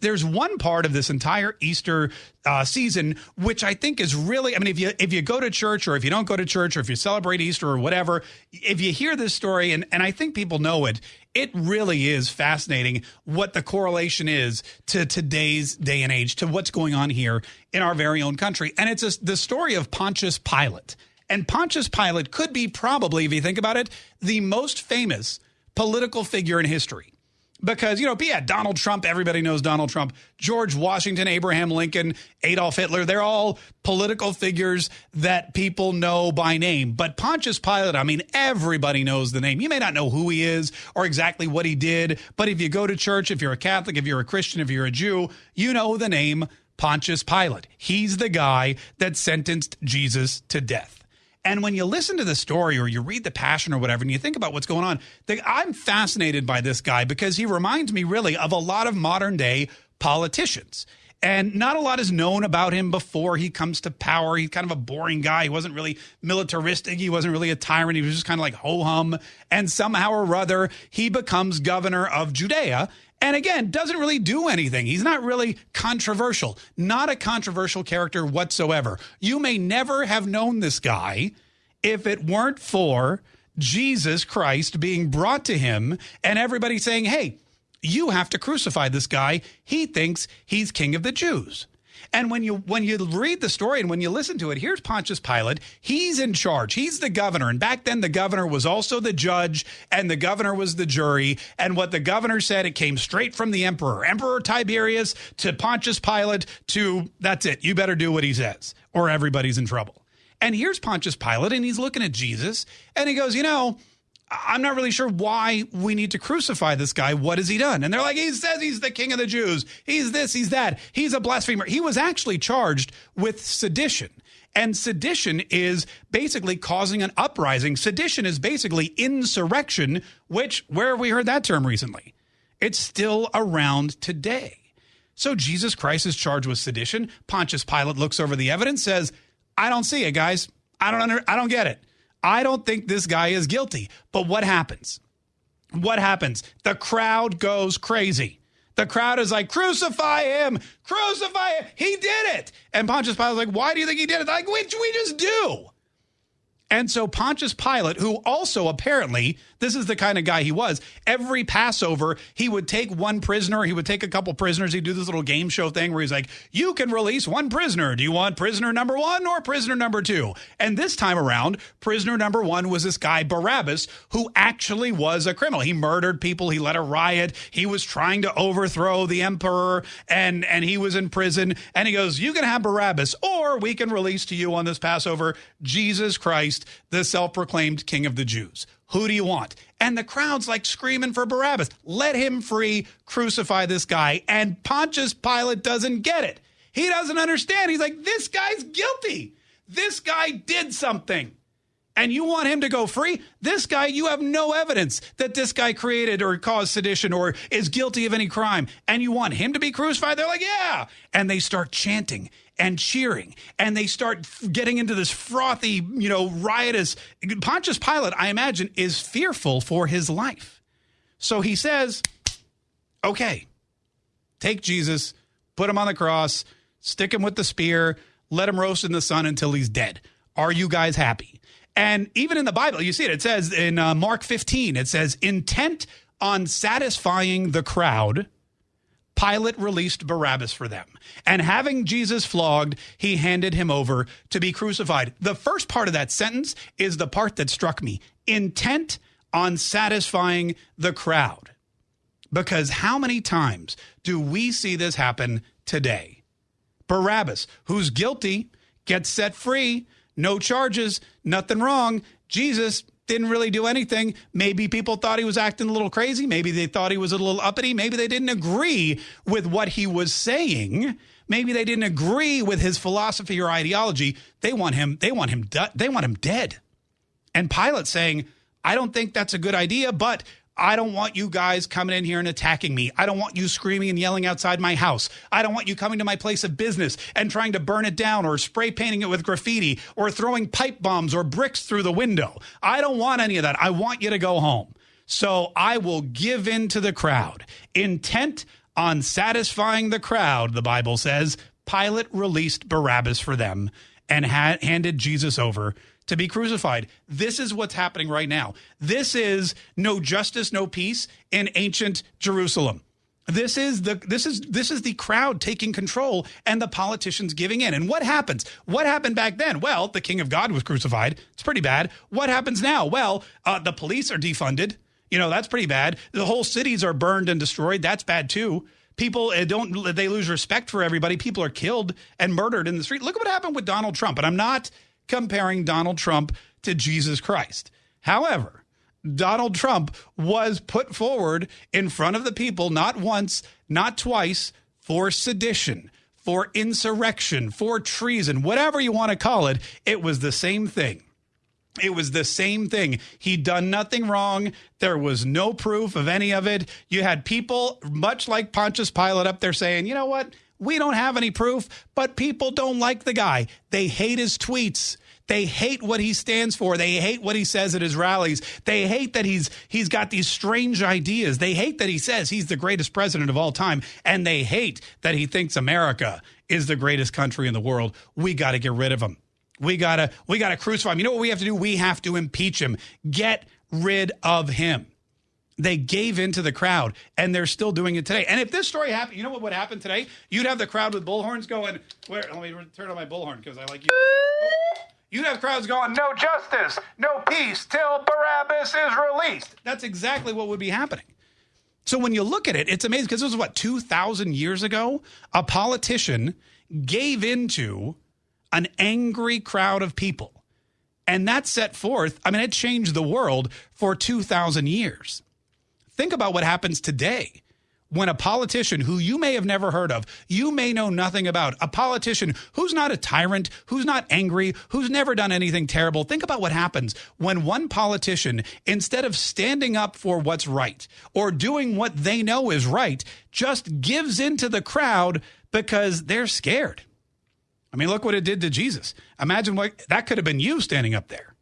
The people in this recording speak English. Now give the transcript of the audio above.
there's one part of this entire Easter uh, season which I think is really I mean if you if you go to church or if you don't go to church or if you celebrate Easter or whatever if you hear this story and and I think people know it it really is fascinating what the correlation is to today's day and age to what's going on here in our very own country. And it's a, the story of Pontius Pilate. And Pontius Pilate could be probably if you think about it the most famous political figure in history because you know yeah donald trump everybody knows donald trump george washington abraham lincoln adolf hitler they're all political figures that people know by name. But pontius pilate i mean everybody knows the name. You may not know who he is or exactly what he did but if you go to church if you're a catholic if you're a christian if you're a jew you know the name pontius pilate. He's the guy that sentenced jesus to death and when you listen to the story or you read the passion or whatever, and you think about what's going on, I'm fascinated by this guy because he reminds me really of a lot of modern day politicians. And not a lot is known about him before he comes to power. He's kind of a boring guy. He wasn't really militaristic. He wasn't really a tyrant. He was just kind of like ho hum. And somehow or other, he becomes governor of Judea. And again, doesn't really do anything. He's not really controversial, not a controversial character whatsoever. You may never have known this guy if it weren't for Jesus Christ being brought to him and everybody saying, hey, you have to crucify this guy. He thinks he's king of the Jews. And when you when you read the story and when you listen to it, here's Pontius Pilate. He's in charge. He's the governor. And back then the governor was also the judge and the governor was the jury. And what the governor said, it came straight from the emperor. Emperor Tiberius to Pontius Pilate to that's it. You better do what he says or everybody's in trouble. And here's Pontius Pilate and he's looking at Jesus and he goes, "You know, I'm not really sure why we need to crucify this guy. What has he done? And they're like, he says he's the king of the Jews. He's this, he's that. He's a blasphemer. He was actually charged with sedition. And sedition is basically causing an uprising. Sedition is basically insurrection, which, where have we heard that term recently? It's still around today. So Jesus Christ is charged with sedition. Pontius Pilate looks over the evidence, says, I don't see it, guys. I don't under, I don't get it. I don't think this guy is guilty. But what happens? What happens? The crowd goes crazy. The crowd is like, crucify him, crucify him. He did it. And Pontius Pilate's like, why do you think he did it? Like, which we just do. And so Pontius Pilate, who also apparently, this is the kind of guy he was, every Passover, he would take one prisoner, he would take a couple prisoners, he'd do this little game show thing where he's like, you can release one prisoner. Do you want prisoner number one or prisoner number two? And this time around, prisoner number one was this guy, Barabbas, who actually was a criminal. He murdered people, he led a riot, he was trying to overthrow the emperor, and, and he was in prison. And he goes, You can have Barabbas, or we can release to you on this Passover Jesus Christ The self proclaimed king of the Jews. Who do you want? And the crowd's like screaming for Barabbas. Let him free, crucify this guy. And Pontius Pilate doesn't get it. He doesn't understand. He's like, this guy's guilty. This guy did something. And you want him to go free? This guy, you have no evidence that this guy created or caused sedition or is guilty of any crime. And you want him to be crucified? They're like, yeah. And they start chanting and cheering and they start getting into this frothy, you know, riotous. Pontius Pilate, I imagine, is fearful for his life. So he says, okay, take Jesus, put him on the cross, stick him with the spear, let him roast in the sun until he's dead. Are you guys happy? And even in the Bible, you see it, it says in uh, Mark 15, it says, intent on satisfying the crowd Pilate released Barabbas for them. And having Jesus flogged, he handed him over to be crucified. The first part of that sentence is the part that struck me intent on satisfying the crowd. Because how many times do we see this happen today? Barabbas, who's guilty, gets set free, no charges, nothing wrong. Jesus didn't really do anything. Maybe people thought he was acting a little crazy. Maybe they thought he was a little uppity. Maybe they didn't agree with what he was saying. Maybe they didn't agree with his philosophy or ideology. They want him. They want him. They want him dead. And Pilate saying, "I don't think that's a good idea, but I don't want you guys coming in here and attacking me. I don't want you screaming and yelling outside my house. I don't want you coming to my place of business and trying to burn it down or spray painting it with graffiti or throwing pipe bombs or bricks through the window. I don't want any of that. I want you to go home. So I will give in to the crowd, intent On satisfying the crowd, the Bible says, Pilate released Barabbas for them and ha- handed Jesus over to be crucified. This is what's happening right now. This is no justice, no peace in ancient Jerusalem. This is the this is this is the crowd taking control and the politicians giving in. And what happens? What happened back then? Well, the king of God was crucified. It's pretty bad. What happens now? Well, uh, the police are defunded. You know that's pretty bad. The whole cities are burned and destroyed. That's bad too. People uh, don't they lose respect for everybody. People are killed and murdered in the street. Look at what happened with Donald Trump. And I'm not comparing Donald Trump to Jesus Christ. However, Donald Trump was put forward in front of the people not once, not twice, for sedition, for insurrection, for treason, whatever you want to call it. It was the same thing. It was the same thing. He'd done nothing wrong. There was no proof of any of it. You had people, much like Pontius Pilate, up there saying, you know what? We don't have any proof, but people don't like the guy. They hate his tweets. They hate what he stands for. They hate what he says at his rallies. They hate that he's he's got these strange ideas. They hate that he says he's the greatest president of all time and they hate that he thinks America is the greatest country in the world. We got to get rid of him. We got to we got to crucify him. You know what we have to do? We have to impeach him. Get rid of him. They gave in to the crowd and they're still doing it today. And if this story happened, you know what would happen today? You'd have the crowd with bullhorns going, where let me turn on my bullhorn because I like you. You'd have crowds going, no justice, no peace till Barabbas is released. That's exactly what would be happening. So when you look at it, it's amazing because this was what, 2,000 years ago? A politician gave into an angry crowd of people. And that set forth, I mean, it changed the world for 2,000 years. Think about what happens today when a politician who you may have never heard of, you may know nothing about, a politician who's not a tyrant, who's not angry, who's never done anything terrible. Think about what happens when one politician, instead of standing up for what's right or doing what they know is right, just gives into the crowd because they're scared. I mean, look what it did to Jesus. Imagine what that could have been you standing up there.